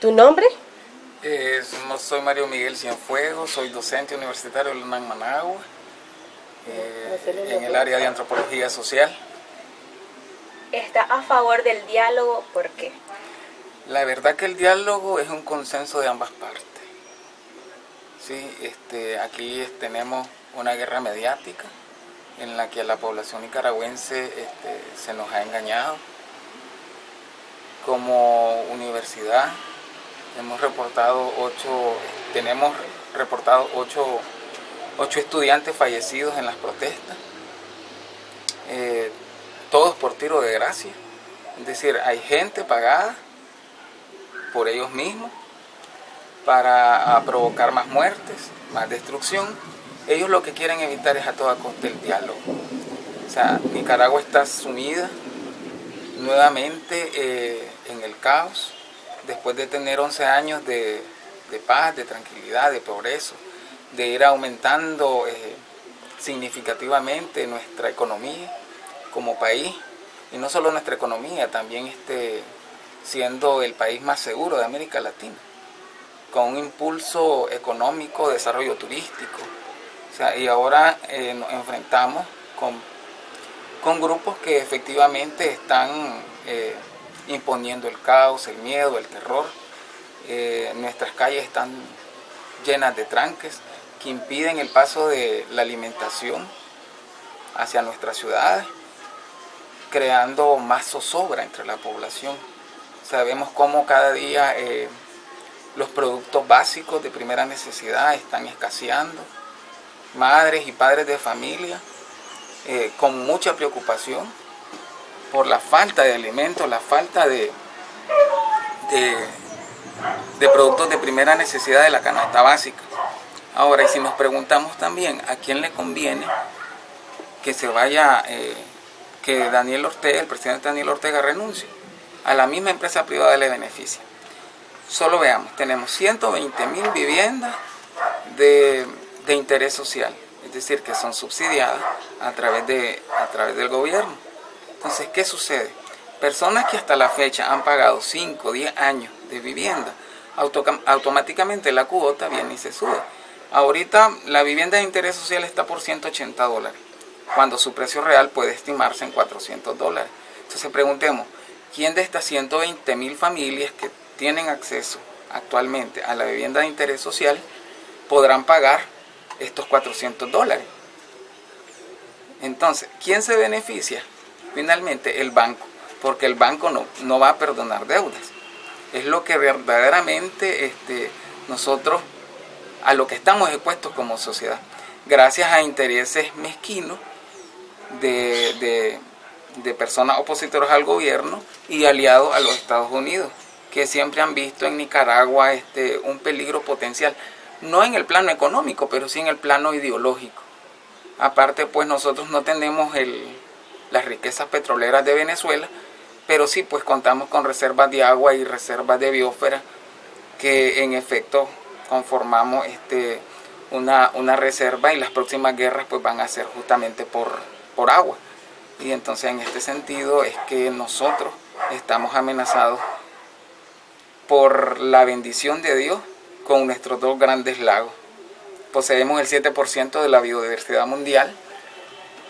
¿Tu nombre? Eh, soy Mario Miguel Cienfuegos, soy docente universitario en UNAM Managua, eh, en el área de antropología social. ¿Está a favor del diálogo? ¿Por qué? La verdad que el diálogo es un consenso de ambas partes. Sí, este, aquí tenemos una guerra mediática en la que a la población nicaragüense este, se nos ha engañado. Como universidad hemos reportado ocho, tenemos reportado ocho, estudiantes fallecidos en las protestas, eh, todos por tiro de gracia. Es decir, hay gente pagada por ellos mismos para provocar más muertes, más destrucción. Ellos lo que quieren evitar es a toda costa el diálogo. O sea, Nicaragua está sumida nuevamente eh, en el caos, después de tener 11 años de, paz, de tranquilidad, de progreso, de ir aumentando eh, significativamente nuestra economía como país, y no solo nuestra economía, también este, siendo el país más seguro de América Latina, con un impulso económico, desarrollo turístico. y ahora eh, nos enfrentamos con, con, grupos que efectivamente están eh, imponiendo el caos, el miedo, el terror. Eh, nuestras calles están llenas de tranques que impiden el paso de la alimentación hacia nuestras ciudades, creando más zozobra entre la población. Sabemos cómo cada día eh, los productos básicos de primera necesidad están escaseando. Madres y padres de familia eh, con mucha preocupación por la falta de alimentos, la falta de, de, productos de primera necesidad de la canasta básica. Ahora, y si nos preguntamos también a quién le conviene que se vaya, eh, que Daniel Ortega, el presidente Daniel Ortega renuncie, a la misma empresa privada le beneficia. Solo veamos, tenemos 120 mil viviendas de, de, interés social, es decir, que son subsidiadas a través, de, a través del gobierno. Entonces, ¿qué sucede? Personas que hasta la fecha han pagado 5 o 10 años de vivienda, automáticamente la cuota viene y se sube. Ahorita la vivienda de interés social está por 180 dólares, cuando su precio real puede estimarse en 400 dólares. Entonces preguntemos, ¿quién de estas 120 mil familias que tienen acceso actualmente a la vivienda de interés social podrán pagar estos 400 dólares? Entonces, ¿quién se beneficia? Finalmente el banco, porque el banco no, no va a perdonar deudas. Es lo que verdaderamente este, nosotros, a lo que estamos expuestos como sociedad, gracias a intereses mezquinos de, de personas opositoras al gobierno y aliados a los Estados Unidos, que siempre han visto en Nicaragua este, un peligro potencial, no en el plano económico, pero sí en el plano ideológico. Aparte, pues nosotros no tenemos el, las riquezas petroleras de Venezuela, pero sí pues contamos con reservas de agua y reservas de biosfera que en efecto conformamos este, una, una reserva y las próximas guerras pues van a ser justamente por, por agua. Y entonces en este sentido es que nosotros estamos amenazados por la bendición de Dios con nuestros dos grandes lagos. Poseemos el 7% de la biodiversidad mundial,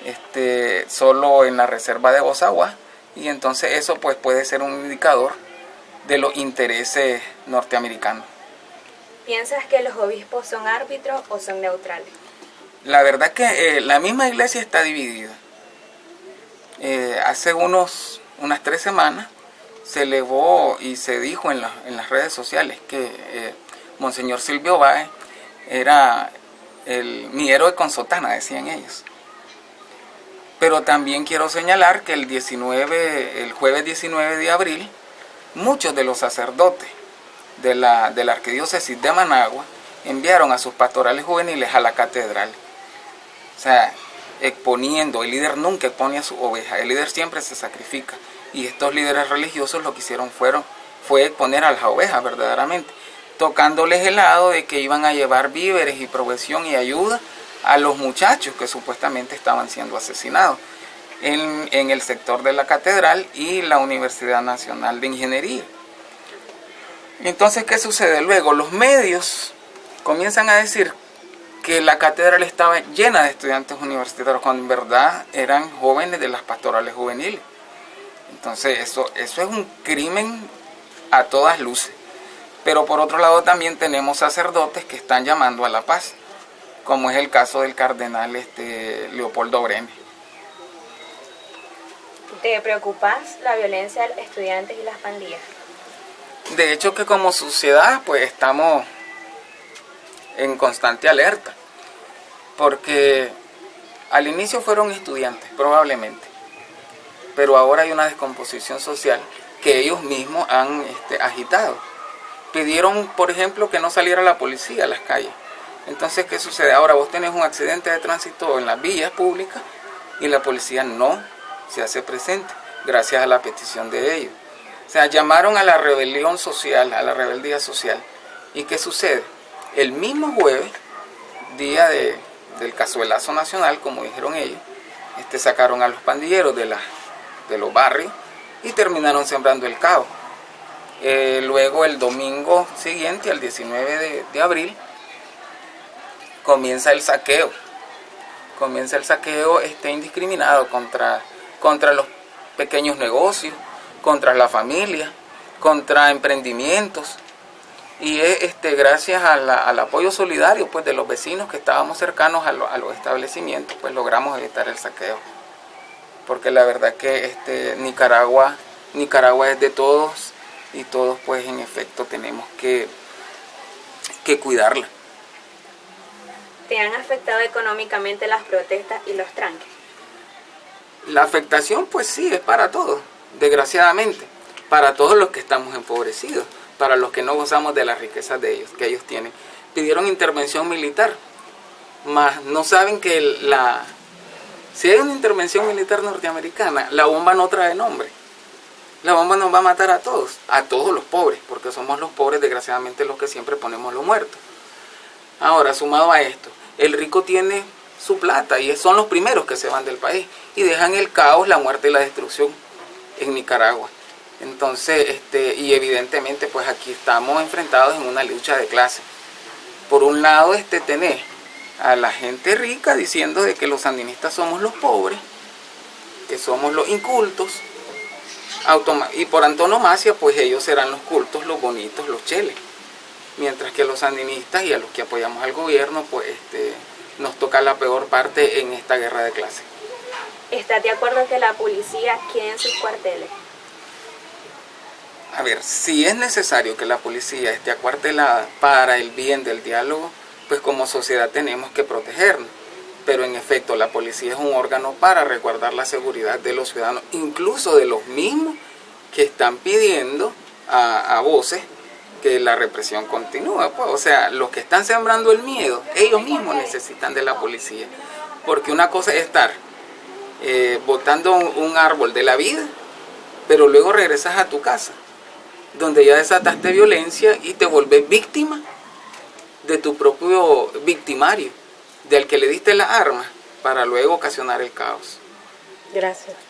este, solo en la reserva de Bosagua y entonces eso pues puede ser un indicador de los intereses norteamericanos. ¿Piensas que los obispos son árbitros o son neutrales? La verdad que eh, la misma iglesia está dividida. Eh, hace unos, unas tres semanas se elevó y se dijo en, en las redes sociales que eh, Monseñor Silvio Báez era el, mi héroe con sotana, decían ellos. Pero también quiero señalar que el, 19, el jueves 19 de abril, muchos de los sacerdotes de la, de la arquidiócesis de Managua enviaron a sus pastorales juveniles a la catedral. O sea, exponiendo, el líder nunca expone a su oveja, el líder siempre se sacrifica. Y estos líderes religiosos lo que hicieron fueron, fue exponer a las ovejas verdaderamente, tocándoles el lado de que iban a llevar víveres y provisión y ayuda a los muchachos que supuestamente estaban siendo asesinados en, el sector de la catedral y la Universidad Nacional de Ingeniería. Entonces, ¿qué sucede? Luego, los medios comienzan a decir que la catedral estaba llena de estudiantes universitarios, cuando en verdad eran jóvenes de las pastorales juveniles. Entonces, eso, eso es un crimen a todas luces. Pero por otro lado también tenemos sacerdotes que están llamando a la paz, como es el caso del cardenal este, Leopoldo Brene. ¿Te preocupas la violencia de estudiantes y las pandillas? De hecho que como sociedad pues estamos en constante alerta, porque al inicio fueron estudiantes probablemente, pero ahora hay una descomposición social que ellos mismos han este, agitado. Pidieron, por ejemplo, que no saliera la policía a las calles. Entonces, ¿qué sucede? Ahora vos tenés un accidente de tránsito en las vías públicas y la policía no se hace presente, gracias a la petición de ellos. O sea, llamaron a la rebelión social, a la rebeldía social. ¿Y qué sucede? El mismo jueves, día de, del cazuelazo nacional, como dijeron ellos, este, sacaron a los pandilleros de, los barrios y terminaron sembrando el caos. Eh, luego el domingo siguiente, el 19 de, de abril, comienza el saqueo. Comienza el saqueo este, indiscriminado contra, contra los pequeños negocios, contra la familia, contra emprendimientos. Y es este, gracias al apoyo solidario pues, de los vecinos que estábamos cercanos a, los establecimientos, pues logramos evitar el saqueo. Porque la verdad que este, Nicaragua, Nicaragua es de todos y todos pues en efecto tenemos que, que cuidarla. ¿Te han afectado económicamente las protestas y los tranques? La afectación pues sí, es para todos desgraciadamente, para todos los que estamos empobrecidos, para los que no gozamos de las riquezas de ellos, que ellos tienen. Pidieron intervención militar, mas no saben que la, si hay una intervención militar norteamericana, la bomba no trae nombre. La bomba nos va a matar a todos, a todos los pobres, porque somos los pobres desgraciadamente los que siempre ponemos los muertos. Ahora, sumado a esto, el rico tiene su plata y son los primeros que se van del país y dejan el caos, la muerte y la destrucción en Nicaragua. Entonces, este, y evidentemente pues aquí estamos enfrentados en una lucha de clase. Por un lado, este, tenés a la gente rica diciendo de que los sandinistas somos los pobres, que somos los incultos, y por antonomasia pues ellos serán los cultos, los bonitos, los cheles. Mientras que los sandinistas y a los que apoyamos al gobierno pues este, nos toca la peor parte en esta guerra de clase. ¿Estás de acuerdo que la policía quede en sus cuarteles? A ver, si es necesario que la policía esté acuartelada para el bien del diálogo, pues como sociedad tenemos que protegernos. Pero en efecto, la policía es un órgano para resguardar la seguridad de los ciudadanos, incluso de los mismos que están pidiendo a, voces que la represión continúe. Pues. O sea, los que están sembrando el miedo, ellos mismos necesitan de la policía. Porque una cosa es estar eh, botando un, árbol de la vida, pero luego regresas a tu casa, donde ya desataste violencia y te vuelves víctima de tu propio victimario, del que le diste la arma para luego ocasionar el caos. Gracias.